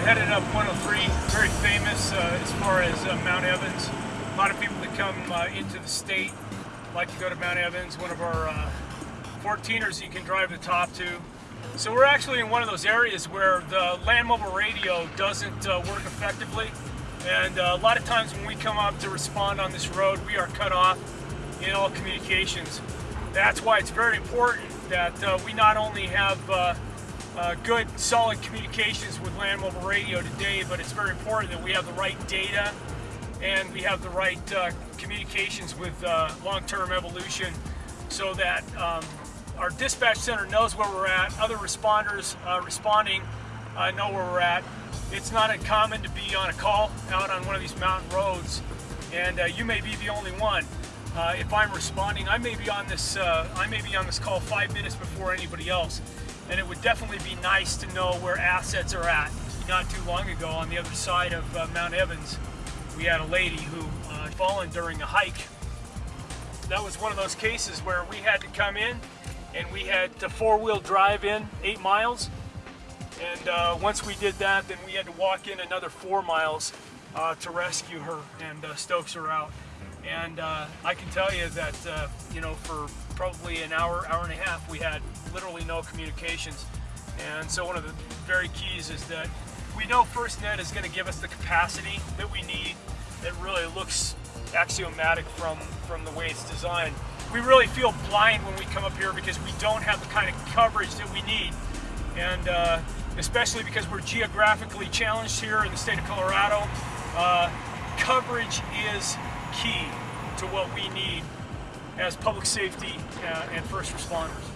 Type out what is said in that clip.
headed up 103, very famous uh, as far as uh, Mount Evans. A lot of people that come uh, into the state like to go to Mount Evans, one of our 14ers you can drive the top to. So we're actually in one of those areas where the land mobile radio doesn't uh, work effectively. And uh, a lot of times when we come up to respond on this road, we are cut off in all communications. That's why it's very important that uh, we not only have uh, uh, good, solid communications with land mobile radio today, but it's very important that we have the right data and we have the right uh, communications with long-term evolution so that um, our dispatch center knows where we're at. Other responders uh, responding uh, know where we're at. It's not uncommon to be on a call out on one of these mountain roads, and uh, you may be the only one. Uh, if I'm responding, I may be on this. Uh, I may be on this call five minutes before anybody else, and it would definitely be nice to know where assets are at. Not too long ago, on the other side of uh, Mount Evans, we had a lady who had fallen during a hike. That was one of those cases where we had to come in and we had to four-wheel drive in eight miles. And uh, once we did that, then we had to walk in another four miles uh, to rescue her and uh, Stokes her out. And uh, I can tell you that, uh, you know, for probably an hour, hour and a half, we had literally no communications. And so one of the very keys is that we know FirstNet is going to give us the capacity that we need that really looks axiomatic from, from the way it's designed we really feel blind when we come up here because we don't have the kind of coverage that we need. And uh, especially because we're geographically challenged here in the state of Colorado, uh, coverage is key to what we need as public safety uh, and first responders.